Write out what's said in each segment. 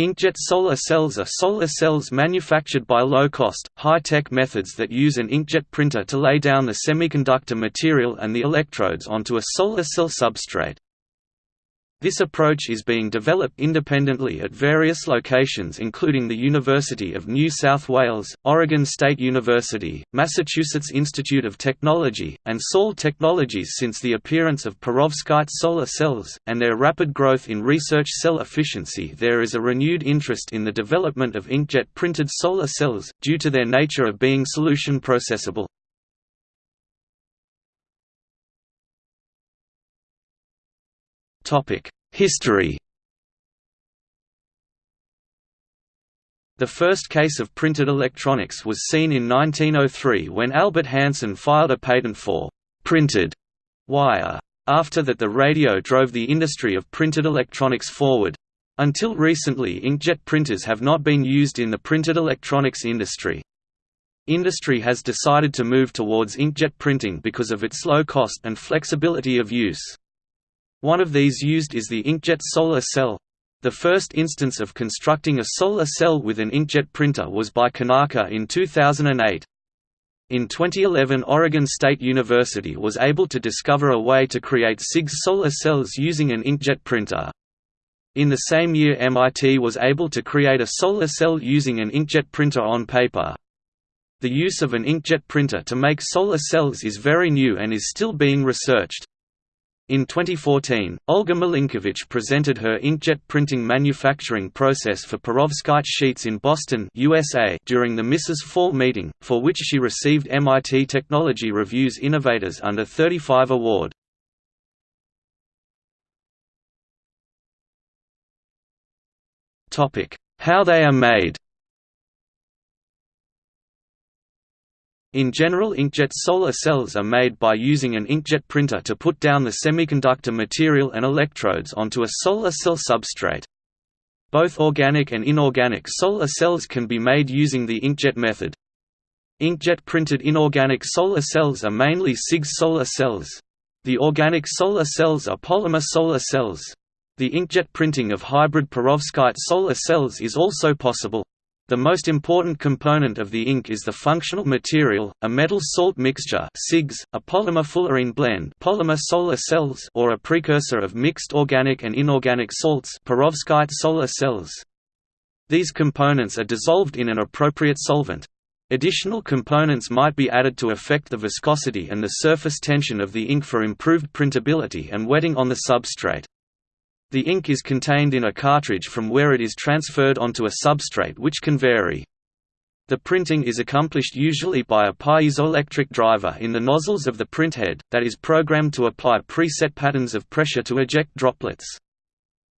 Inkjet solar cells are solar cells manufactured by low-cost, high-tech methods that use an inkjet printer to lay down the semiconductor material and the electrodes onto a solar cell substrate. This approach is being developed independently at various locations including the University of New South Wales, Oregon State University, Massachusetts Institute of Technology, and Saule Technologies since the appearance of perovskite solar cells, and their rapid growth in research cell efficiency there is a renewed interest in the development of inkjet printed solar cells, due to their nature of being solution processable. History The first case of printed electronics was seen in 1903 when Albert Hanson filed a patent for «printed» wire. After that the radio drove the industry of printed electronics forward. Until recently inkjet printers have not been used in the printed electronics industry. Industry has decided to move towards inkjet printing because of its low cost and flexibility of use. One of these used is the inkjet solar cell. The first instance of constructing a solar cell with an inkjet printer was by Konarka in 2008. In 2011 Oregon State University was able to discover a way to create CIGS solar cells using an inkjet printer. In the same year MIT was able to create a solar cell using an inkjet printer on paper. The use of an inkjet printer to make solar cells is very new and is still being researched. In 2014, Olga Malinkiewicz presented her inkjet printing manufacturing process for perovskite sheets in Boston USA during the Mrs. Fall meeting, for which she received MIT Technology Review's Innovators Under 35 award. How they are made In general inkjet solar cells are made by using an inkjet printer to put down the semiconductor material and electrodes onto a solar cell substrate. Both organic and inorganic solar cells can be made using the inkjet method. Inkjet printed inorganic solar cells are mainly CIGS solar cells. The organic solar cells are polymer solar cells. The inkjet printing of hybrid perovskite solar cells is also possible. The most important component of the ink is the functional material, a metal-salt mixture CIGS, a polymer fullerene blend polymer solar cells or a precursor of mixed organic and inorganic salts perovskite solar cells. These components are dissolved in an appropriate solvent. Additional components might be added to affect the viscosity and the surface tension of the ink for improved printability and wetting on the substrate. The ink is contained in a cartridge from where it is transferred onto a substrate which can vary. The printing is accomplished usually by a piezoelectric driver in the nozzles of the printhead, that is programmed to apply preset patterns of pressure to eject droplets.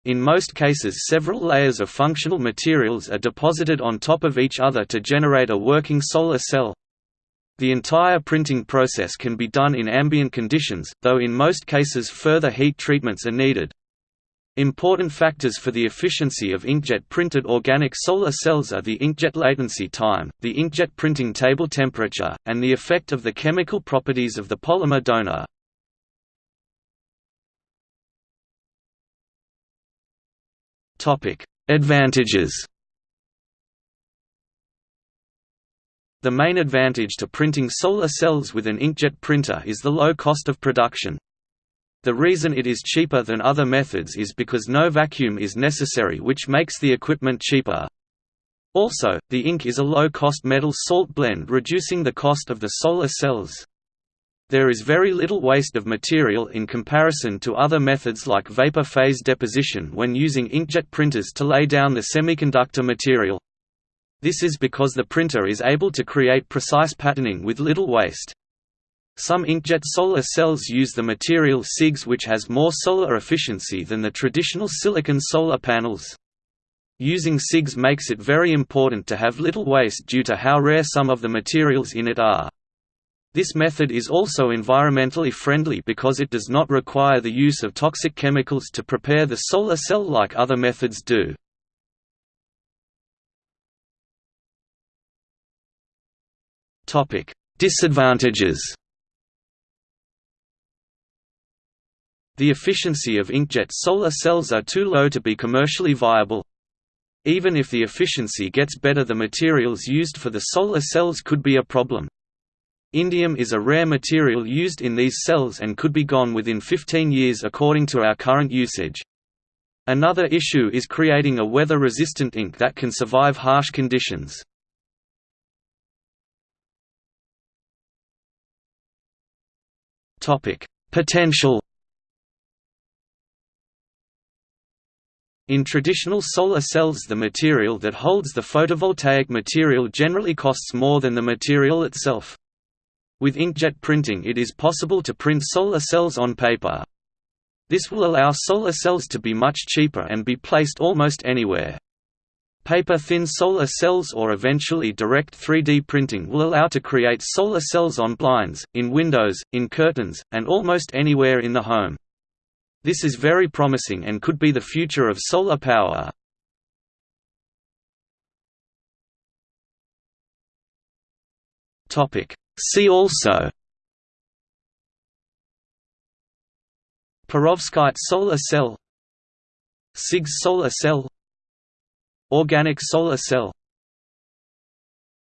In most cases several layers of functional materials are deposited on top of each other to generate a working solar cell. The entire printing process can be done in ambient conditions, though in most cases further heat treatments are needed. Important factors for the efficiency of inkjet printed organic solar cells are the inkjet latency time, the inkjet printing table temperature, and the effect of the chemical properties of the polymer donor. Advantages The main advantage to printing solar cells with an inkjet printer is the low cost of production. The reason it is cheaper than other methods is because no vacuum is necessary which makes the equipment cheaper. Also, the ink is a low-cost metal-salt blend reducing the cost of the solar cells. There is very little waste of material in comparison to other methods like vapor phase deposition when using inkjet printers to lay down the semiconductor material. This is because the printer is able to create precise patterning with little waste. Some inkjet solar cells use the material CIGS which has more solar efficiency than the traditional silicon solar panels. Using CIGS makes it very important to have little waste due to how rare some of the materials in it are. This method is also environmentally friendly because it does not require the use of toxic chemicals to prepare the solar cell like other methods do. Disadvantages The efficiency of inkjet solar cells are too low to be commercially viable. Even if the efficiency gets better the materials used for the solar cells could be a problem. Indium is a rare material used in these cells and could be gone within 15 years according to our current usage. Another issue is creating a weather-resistant ink that can survive harsh conditions. Potential In traditional solar cells the material that holds the photovoltaic material generally costs more than the material itself. With inkjet printing it is possible to print solar cells on paper. This will allow solar cells to be much cheaper and be placed almost anywhere. Paper-thin solar cells or eventually direct 3D printing will allow to create solar cells on blinds, in windows, in curtains, and almost anywhere in the home. This is very promising and could be the future of solar power. See also. Perovskite solar cell. CIGS solar cell. Organic solar cell